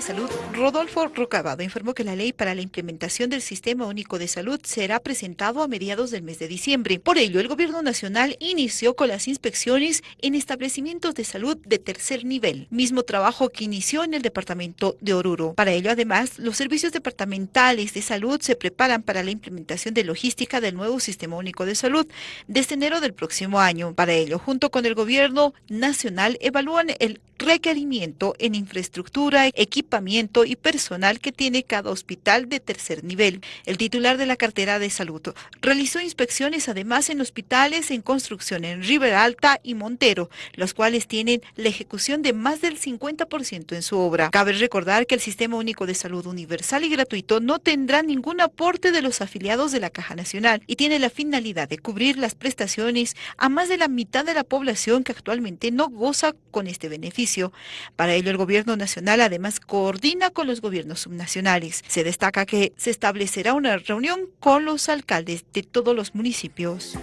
de Salud, Rodolfo Rocabado, informó que la ley para la implementación del Sistema Único de Salud será presentado a mediados del mes de diciembre. Por ello, el Gobierno Nacional inició con las inspecciones en establecimientos de salud de tercer nivel, mismo trabajo que inició en el departamento de Oruro. Para ello, además, los servicios departamentales de salud se preparan para la implementación de logística del nuevo Sistema Único de Salud desde enero del próximo año. Para ello, junto con el Gobierno Nacional, evalúan el requerimiento en infraestructura, equipamiento y personal que tiene cada hospital de tercer nivel. El titular de la cartera de salud realizó inspecciones además en hospitales en construcción en River Alta y Montero, los cuales tienen la ejecución de más del 50% en su obra. Cabe recordar que el Sistema Único de Salud Universal y Gratuito no tendrá ningún aporte de los afiliados de la Caja Nacional y tiene la finalidad de cubrir las prestaciones a más de la mitad de la población que actualmente no goza con este beneficio. Para ello, el gobierno nacional además coordina con los gobiernos subnacionales. Se destaca que se establecerá una reunión con los alcaldes de todos los municipios.